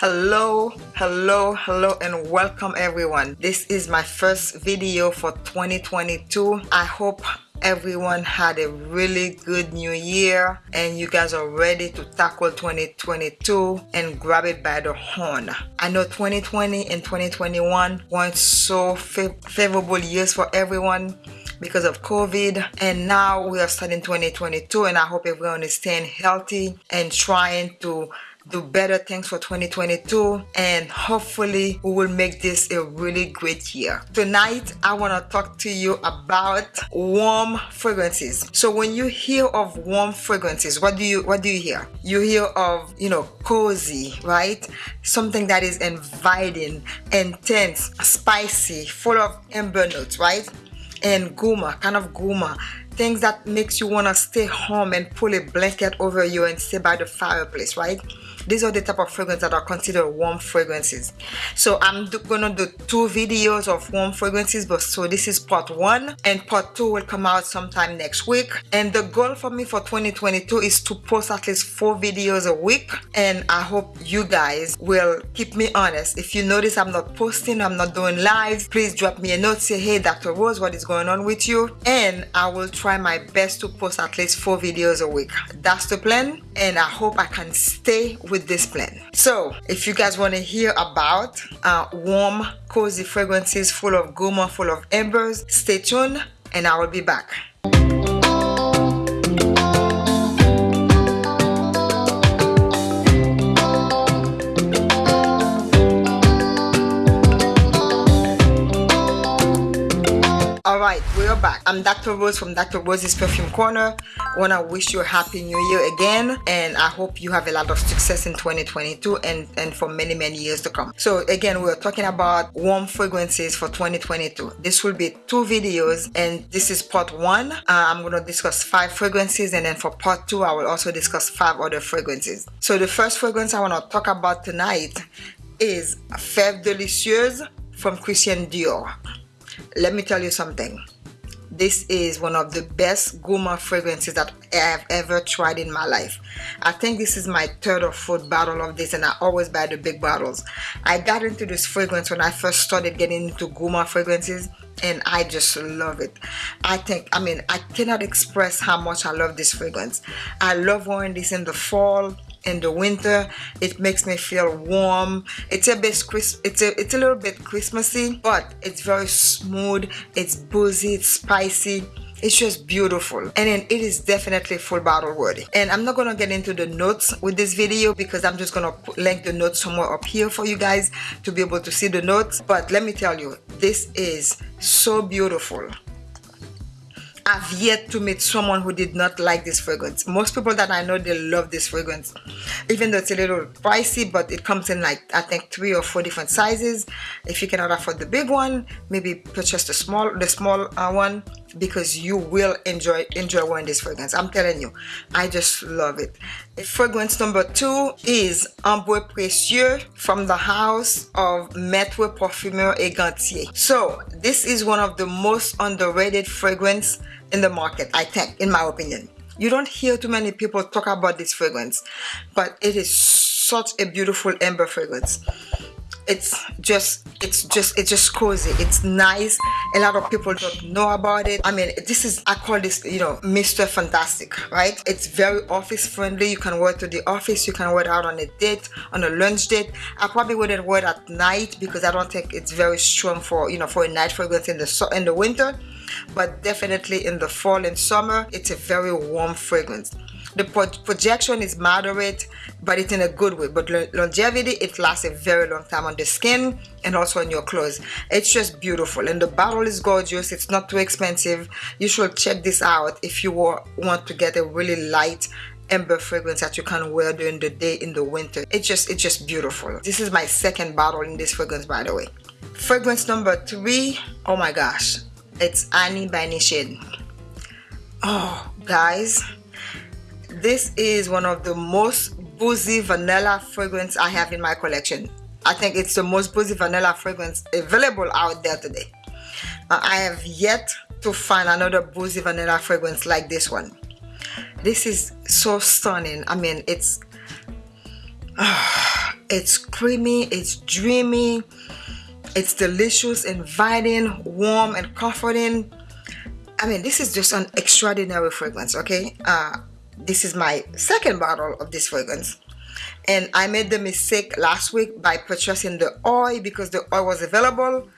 hello hello hello and welcome everyone. This is my first video for 2022 i hope everyone had a really good new year and you guys are ready to tackle 2022 and grab it by the horn. I know 2020 and 2021 weren't so favorable years for everyone because of COVID and now we are starting 2022 and I hope everyone is staying healthy and trying to do better things for 2022 and hopefully we will make this a really great year. Tonight i want to talk to you about warm fragrances. So when you hear of warm fragrances what do you what do you hear? You hear of you know cozy right? Something that is inviting intense spicy full of amber notes right? And gourmand kind of gourmand. Things that makes you want to stay home and pull a blanket over you and stay by the fireplace right these are the type of fragrances that are considered warm fragrances. So i'm gonna do two videos of warm fragrances but so this is part one and part two will come out sometime next week. And the goal for me for 2022 is to post at least four videos a week and i hope you guys will keep me honest. If you notice i'm not posting i'm not doing live please drop me a note say hey dr rose what is going on with you? And i will try my best to post at least four videos a week. That's the plan and i hope i can stay with this plan so if you guys want to hear about uh, warm cozy fragrances full of gourmand full of embers stay tuned and i will be back We're back. I'm Dr. Rose from Dr. Rose's Perfume Corner. I want to wish you a happy new year again and I hope you have a lot of success in 2022 and, and for many many years to come. So again, we're talking about warm fragrances for 2022. This will be two videos and this is part one. Uh, I'm going to discuss five fragrances and then for part two I will also discuss five other fragrances. So the first fragrance I want to talk about tonight is Fève Délicieuse from Christian Dior let me tell you something this is one of the best gourmand fragrances that I have ever tried in my life. I think this is my third or fourth bottle of this and I always buy the big bottles. I got into this fragrance when I first started getting into gourmand fragrances and I just love it. I think, I mean, I cannot express how much I love this fragrance. I love wearing this in the fall in the winter. It makes me feel warm. It's a bit crisp it's a it's a little bit christmassy but it's very smooth. It's boozy it's spicy. It's just beautiful. And it is definitely full bottle worthy. And i'm not gonna get into the notes with this video because i'm just gonna link the notes somewhere up here for you guys to be able to see the notes. But let me tell you this is so beautiful I've yet to meet someone who did not like this fragrance. Most people that I know, they love this fragrance. Even though it's a little pricey, but it comes in like, I think three or four different sizes. If you cannot afford the big one, maybe purchase the small, the small uh, one because you will enjoy enjoy wearing this fragrance. I'm telling you i just love it. Fragrance number two is ambre précieux from the house of maître parfumeur et gantier. So this is one of the most underrated fragrance in the market i think in my opinion. You don't hear too many people talk about this fragrance but it is such a beautiful amber fragrance it's just it's just it's just cozy. It's nice. A lot of people don't know about it. I mean this is i call this you know mr fantastic right? It's very office friendly. You can wear to the office. You can wear it out on a date on a lunch date. I probably wouldn't wear it at night because i don't think it's very strong for you know for a night fragrance in the in the winter. But definitely in the fall and summer it's a very warm fragrance the pro projection is moderate but it's in a good way. But longevity it lasts a very long time on the skin and also on your clothes. It's just beautiful. And the bottle is gorgeous. It's not too expensive. You should check this out if you want to get a really light amber fragrance that you can wear during the day in the winter. It's just it's just beautiful. This is my second bottle in this fragrance by the way. Fragrance number three oh my gosh it's Annie by oh guys this is one of the most boozy vanilla fragrance I have in my collection. I think it's the most boozy vanilla fragrance available out there today. Uh, I have yet to find another boozy vanilla fragrance like this one. This is so stunning. I mean, it's uh, it's creamy it's dreamy it's delicious inviting warm and comforting I mean this is just an extraordinary fragrance okay uh, this is my second bottle of this fragrance. And I made the mistake last week by purchasing the oil because the oil was available.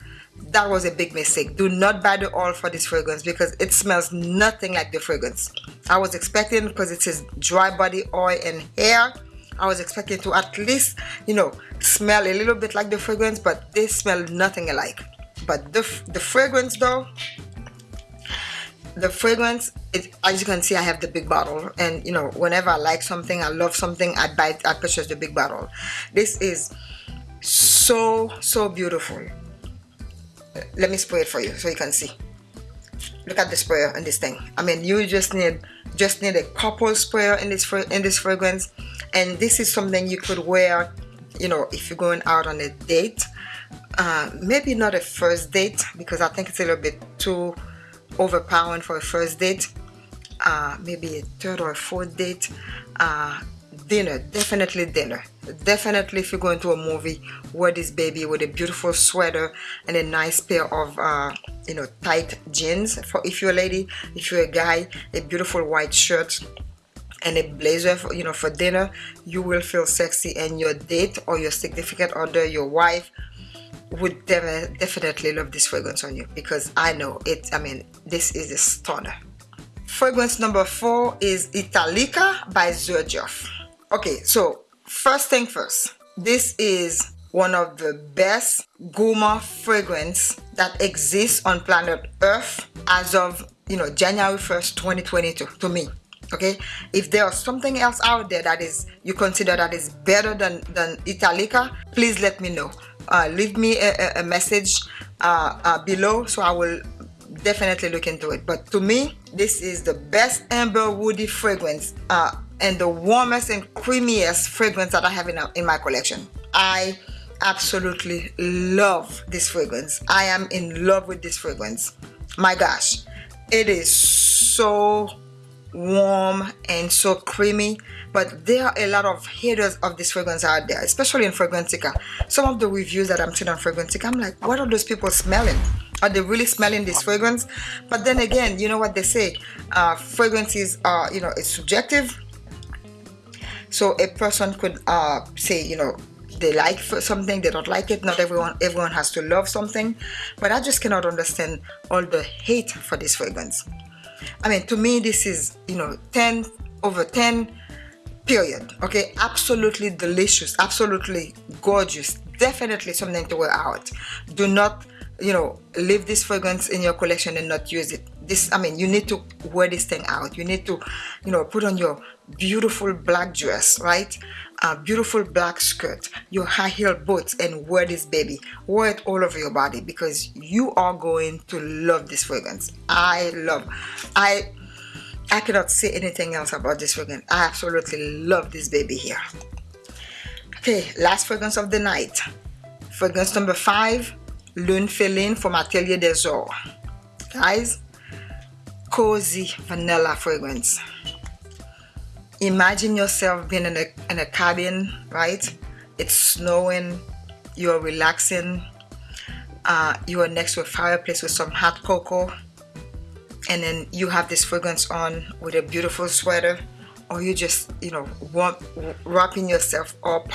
That was a big mistake. Do not buy the oil for this fragrance because it smells nothing like the fragrance. I was expecting because it says dry body oil and hair I was expecting to at least you know smell a little bit like the fragrance but they smell nothing alike. But the, the fragrance though the fragrance it, as you can see I have the big bottle. And you know whenever I like something I love something I buy I purchase the big bottle. This is so so beautiful. Let me spray it for you so you can see. Look at the sprayer in this thing. I mean you just need just need a couple sprayer in this in this fragrance. And this is something you could wear you know if you're going out on a date. Uh, maybe not a first date because I think it's a little bit too overpowering for a first date uh, maybe a third or fourth date uh, dinner definitely dinner. Definitely if you're going to a movie wear this baby with a beautiful sweater and a nice pair of uh, you know tight jeans. For if you're a lady if you're a guy a beautiful white shirt and a blazer for, you know for dinner you will feel sexy and your date or your significant other your wife would definitely love this fragrance on you because I know it I mean this is a stunner. Fragrance number four is Italica by Xerjoff okay so first thing first this is one of the best gourmand fragrance that exists on planet earth as of you know January 1st 2022 to me okay? If there's something else out there that is you consider that is better than than Italica please let me know uh, leave me a, a message uh, uh, below so I will definitely look into it. But to me this is the best amber woody fragrance uh, and the warmest and creamiest fragrance that I have in, a, in my collection. I absolutely love this fragrance. I am in love with this fragrance. My gosh it is so warm and so creamy but there are a lot of haters of this fragrance out there especially in Fragrantica. Some of the reviews that I'm seeing on Fragrantica I'm like what are those people smelling? Are they really smelling this fragrance? But then again you know what they say uh, fragrances are you know it's subjective. So a person could uh, say you know they like something they don't like it. Not everyone everyone has to love something. But I just cannot understand all the hate for this fragrance I mean to me this is you know 10 over 10 period okay? Absolutely delicious absolutely gorgeous. Definitely something to wear out. Do not you know leave this fragrance in your collection and not use it. This I mean you need to wear this thing out. You need to you know put on your beautiful black dress right? A beautiful black skirt your high heel boots and wear this baby. Wear it all over your body because you are going to love this fragrance. I love I I cannot say anything else about this fragrance. I absolutely love this baby here. Okay last fragrance of the night. Fragrance number five Lune Féline from Atelier des Ors guys cozy vanilla fragrance imagine yourself being in a, in a cabin right? It's snowing you're relaxing uh, you are next to a fireplace with some hot cocoa and then you have this fragrance on with a beautiful sweater or you just you know warm, wrapping yourself up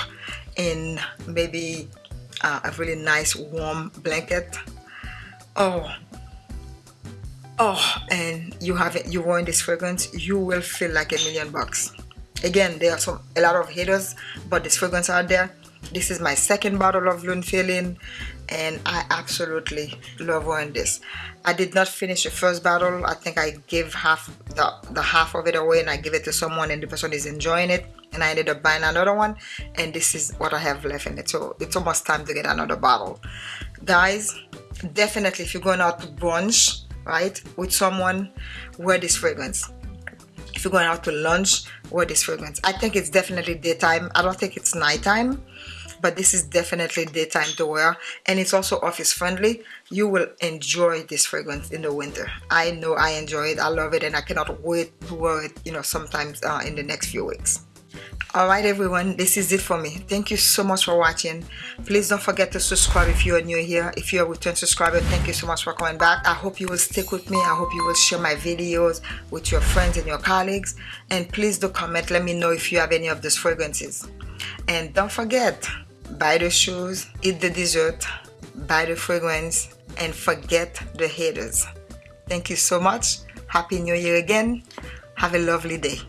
in maybe uh, a really nice warm blanket. Oh. Oh and you have it you wearing this fragrance you will feel like a million bucks again there are some a lot of haters but this fragrance out there. This is my second bottle of Lune Féline and I absolutely love wearing this. I did not finish the first bottle. I think I gave half the, the half of it away and I give it to someone and the person is enjoying it and I ended up buying another one and this is what I have left in it. So it's almost time to get another bottle. Guys definitely if you're going out to brunch right with someone wear this fragrance if you're going out to lunch wear this fragrance. I think it's definitely daytime. I don't think it's nighttime but this is definitely daytime to wear. And it's also office friendly. You will enjoy this fragrance in the winter. I know I enjoy it. I love it and I cannot wait to wear it you know sometimes uh, in the next few weeks Alright everyone, this is it for me. Thank you so much for watching. Please don't forget to subscribe if you are new here. If you're a return subscriber, thank you so much for coming back. I hope you will stick with me. I hope you will share my videos with your friends and your colleagues. And please do comment. Let me know if you have any of those fragrances. And don't forget, buy the shoes, eat the dessert, buy the fragrance, and forget the haters. Thank you so much. Happy New Year again. Have a lovely day.